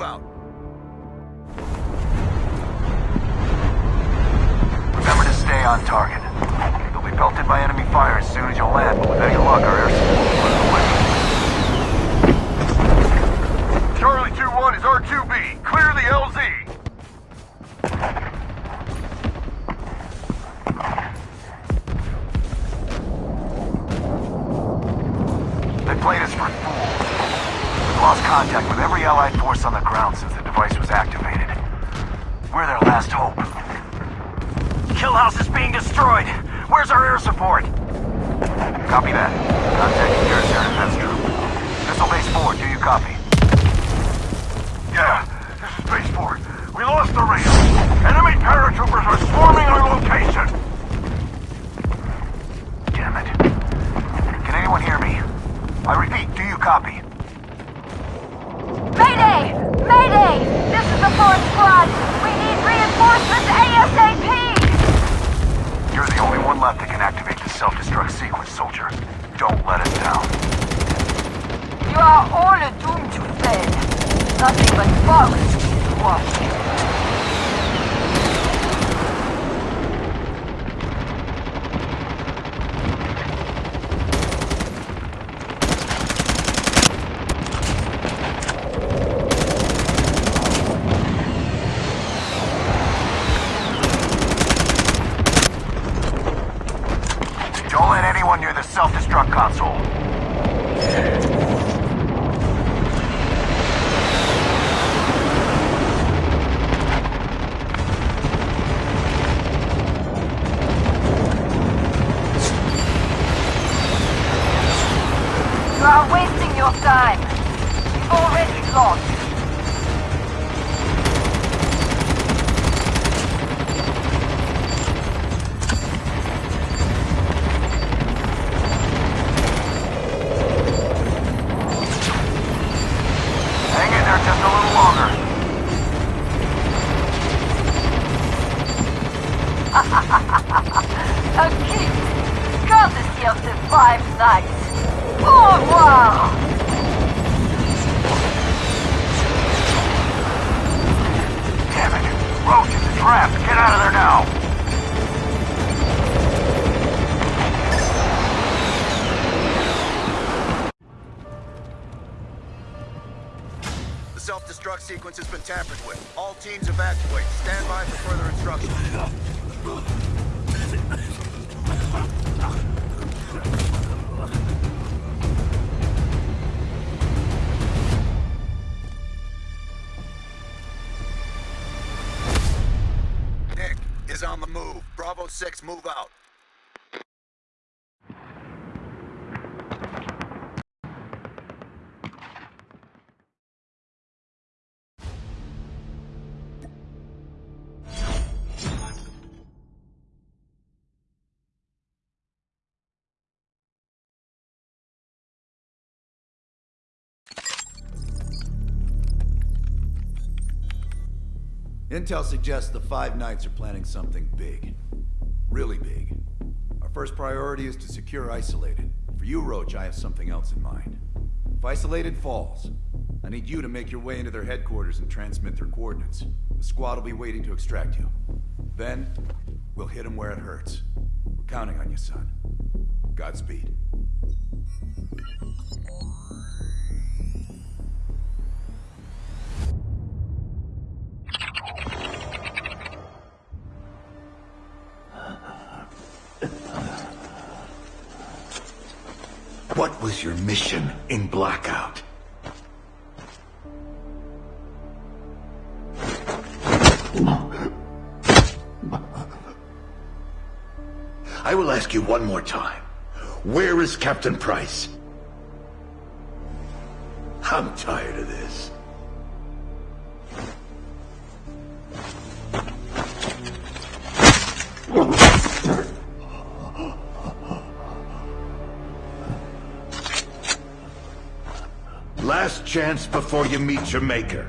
move out. Remember to stay on target. You'll be belted by enemy fire as soon as you land, but with any luck, our air force on the ground since the device was activated. We're their last hope. Killhouse is being destroyed. Where's our air support? Copy that. Contacting nearest air defense troop. Missile base 4, do you copy? Yeah, this is Base 4. We lost the radio. Enemy paratroopers are swarming our location. Damn it. Can anyone hear me? I repeat, do you copy? Mayday! Mayday! This is the fourth squad! We need reinforcements ASAP! You're the only one left that can activate the self-destruct sequence, soldier. Don't let us down. You are all doomed to fail. Nothing but bugs to watch. A gift, courtesy of the Five Knights. Au revoir! Damn it. Roach is a trap. Get out of there now. The self-destruct sequence has been tampered with. All teams evacuate. Stand by for further instructions. Nick is on the move. Bravo 6, move out. Intel suggests the Five Knights are planning something big. Really big. Our first priority is to secure Isolated. For you, Roach, I have something else in mind. If Isolated falls, I need you to make your way into their headquarters and transmit their coordinates. The squad will be waiting to extract you. Then, we'll hit them where it hurts. We're counting on you, son. Godspeed. What was your mission in Blackout? I will ask you one more time. Where is Captain Price? I'm tired of this. chance before you meet your maker.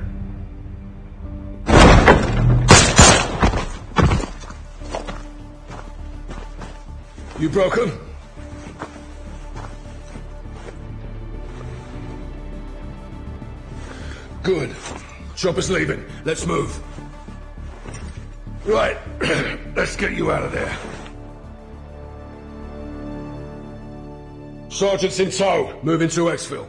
You broke him? Good. Chopper's leaving. Let's move. Right. Let's get you out of there. Sergeants in tow. Moving to Exville.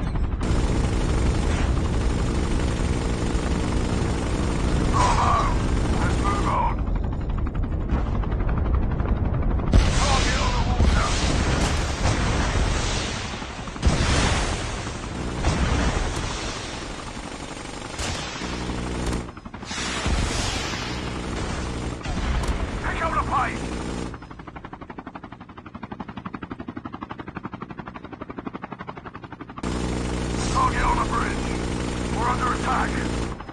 attack!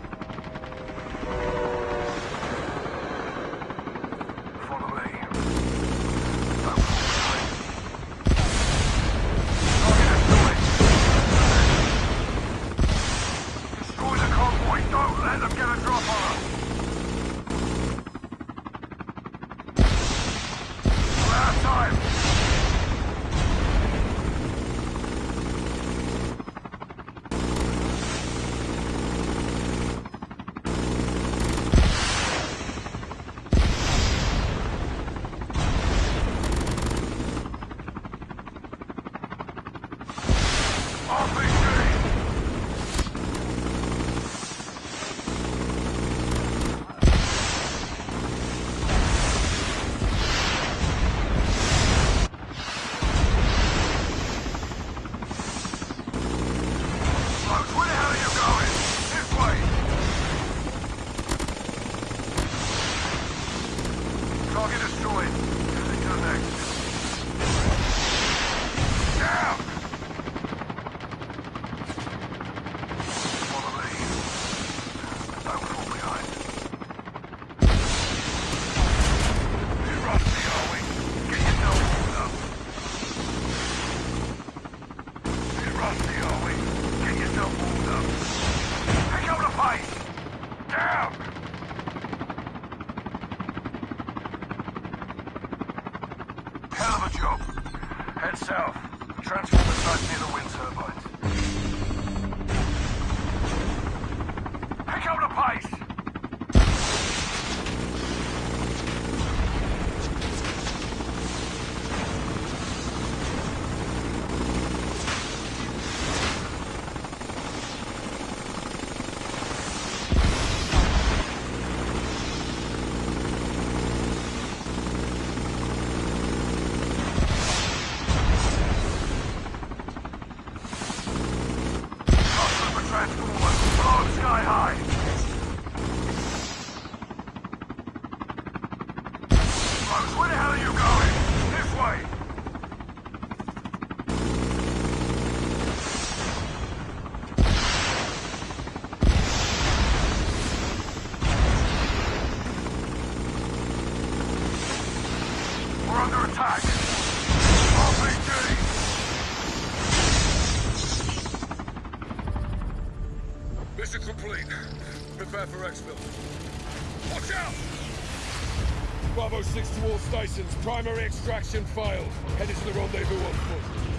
job. Head south. Transform the site near the wind turbines. Pick up the pace! Mission complete. Prepare for exfil. Watch out! Bravo 6 to all stations. Primary extraction failed. Headed to the rendezvous on foot.